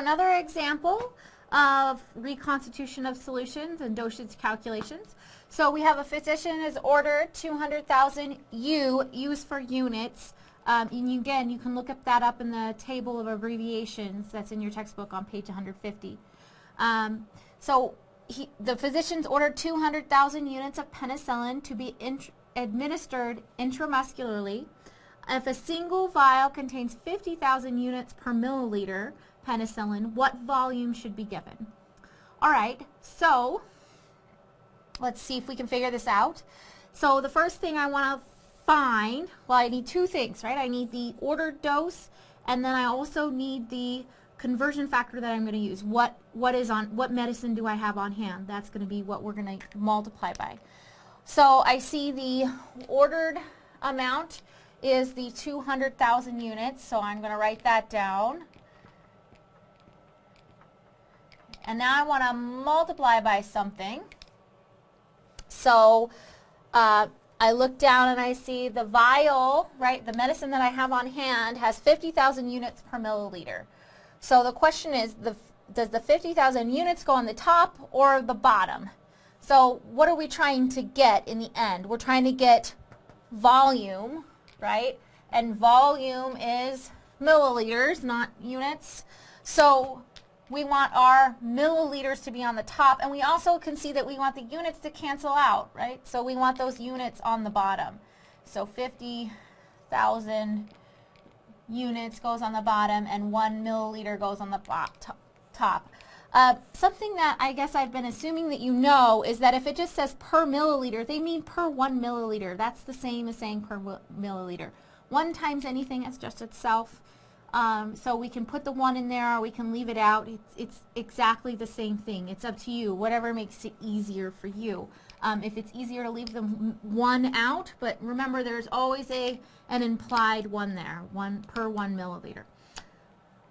another example of reconstitution of solutions and dosage calculations. So we have a physician has ordered 200,000 U, used for units. Um, and you, again, you can look up that up in the table of abbreviations that's in your textbook on page 150. Um, so he, the physicians ordered 200,000 units of penicillin to be int administered intramuscularly. If a single vial contains 50,000 units per milliliter penicillin, what volume should be given? All right, so let's see if we can figure this out. So the first thing I want to find, well, I need two things, right? I need the ordered dose, and then I also need the conversion factor that I'm going to use. What what is on what medicine do I have on hand? That's going to be what we're going to multiply by. So I see the ordered amount is the 200,000 units, so I'm going to write that down. And now I want to multiply by something. So uh, I look down and I see the vial, right, the medicine that I have on hand has 50,000 units per milliliter. So the question is, the, does the 50,000 units go on the top or the bottom? So what are we trying to get in the end? We're trying to get volume, right? And volume is milliliters, not units. So we want our milliliters to be on the top, and we also can see that we want the units to cancel out, right? So we want those units on the bottom. So 50,000 units goes on the bottom, and one milliliter goes on the top. Uh, something that I guess I've been assuming that you know is that if it just says per milliliter, they mean per one milliliter. That's the same as saying per milliliter. One times anything is just itself. Um, so we can put the one in there or we can leave it out. It's, it's exactly the same thing. It's up to you, whatever makes it easier for you. Um, if it's easier to leave the one out, but remember there's always a an implied one there, one per one milliliter.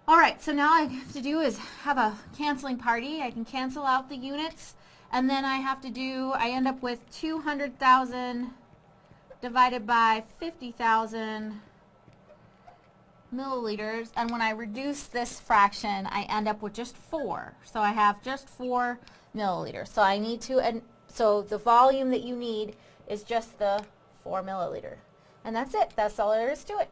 All right, so now I have to do is have a canceling party. I can cancel out the units, and then I have to do, I end up with 200,000 divided by 50,000 milliliters and when I reduce this fraction I end up with just 4 so I have just 4 milliliters. So I need to and so the volume that you need is just the 4 milliliter. And that's it. That's all there is to it